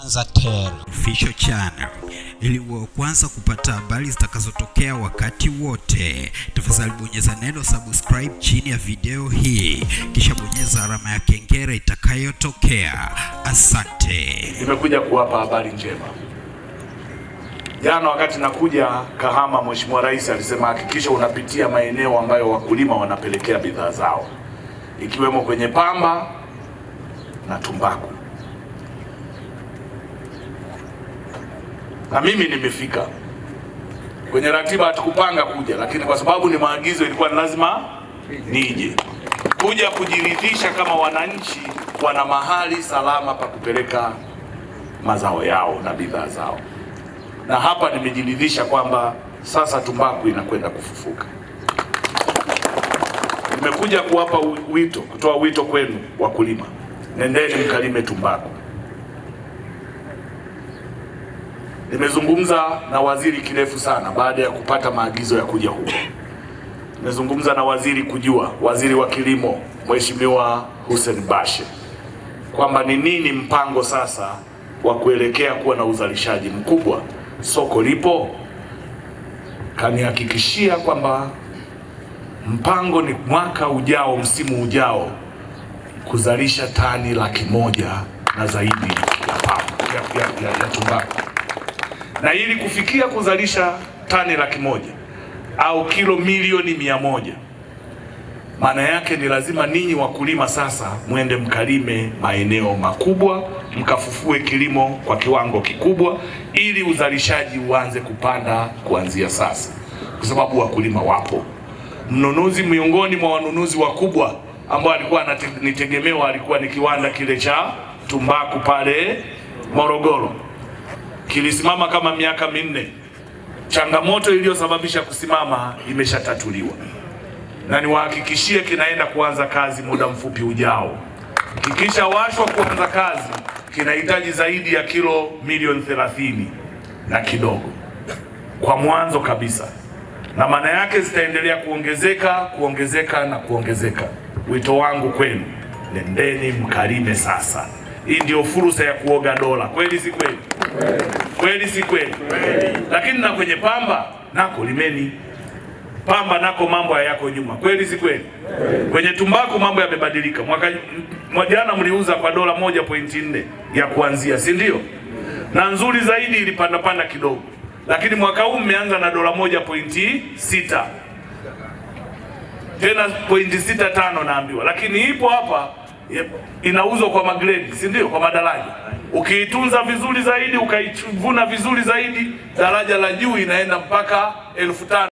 Tanzatel Official Channel ili uwe kwanza kupata habari zitakazotokea wakati wote. Tafadhali bonyeza neno subscribe chini ya video hii, kisha bonyeza alama ya kengele itakayotokea. Asante. Nimekuja kuwapa habari njema. Jana wakati nakuja Kahama, Mheshimiwa Rais alisema hakikisha unapitia maeneo ambayo wakulima wanapelekea bidhaa zao ikiwemo kwenye pamba na tumbaku, na mimi nimefika. Kwenye ratiba hatukupanga kuja, lakini kwa sababu ni maagizo, ilikuwa ni lazima nije kuja kujiridhisha kama wananchi wana mahali salama pa kupeleka mazao yao na bidhaa zao, na hapa nimejiridhisha kwamba sasa tumbaku inakwenda kufufuka. Nimekuja kuwapa wito, kutoa wito kwenu wakulima, nendeni mkalime tumbaku. Nimezungumza na waziri kirefu sana baada ya kupata maagizo ya kuja huko. Nimezungumza na waziri kujua, waziri wa kilimo Mheshimiwa Hussein Bashe kwamba ni nini mpango sasa wa kuelekea kuwa na uzalishaji mkubwa. Soko lipo, kanihakikishia kwamba mpango ni mwaka ujao, msimu ujao, kuzalisha tani laki moja na zaidi ya tumbaku, na ili kufikia kuzalisha tani laki moja au kilo milioni mia moja maana yake ni lazima ninyi wakulima sasa mwende mkalime maeneo makubwa, mkafufue kilimo kwa kiwango kikubwa, ili uzalishaji uanze kupanda kuanzia sasa, kwa sababu wakulima wapo. Mnunuzi miongoni mwa wanunuzi wakubwa ambao alikuwa nitegemewa alikuwa ni kiwanda kile cha tumbaku pale Morogoro, kilisimama kama miaka minne. Changamoto iliyosababisha kusimama imeshatatuliwa na niwahakikishie kinaenda kuanza kazi muda mfupi ujao. Kikishawashwa kuanza kazi, kinahitaji zaidi ya kilo milioni thelathini na kidogo kwa mwanzo kabisa, na maana yake zitaendelea kuongezeka kuongezeka na kuongezeka. Wito wangu kwenu, nendeni mkarime sasa. Hii ndio fursa ya kuoga dola, kweli si kweli? Kweli si kweli? Lakini na kwenye pamba nako limeni pamba nako mambo hayako nyuma, kweli si kweli? Kwenye tumbaku mambo yamebadilika. Mwaka jana mliuza kwa dola moja pointi nne ya kuanzia, si ndio? Na nzuri zaidi ilipanda panda kidogo, lakini mwaka huu mmeanza na dola moja pointi sita tena pointi sita tano naambiwa, lakini ipo hapa inauzwa kwa magredi, si ndio? Kwa madaraja. Ukiitunza vizuri zaidi, ukaivuna vizuri zaidi, daraja la juu inaenda mpaka elfu tano